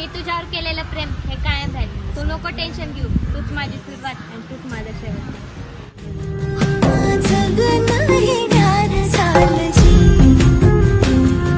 मी तुझ्यावर केलेलं प्रेम हे कायम राहील. तू नको टेन्शन घेऊ. तूच माझी सुरुवात आणि तूच माझा शेवट.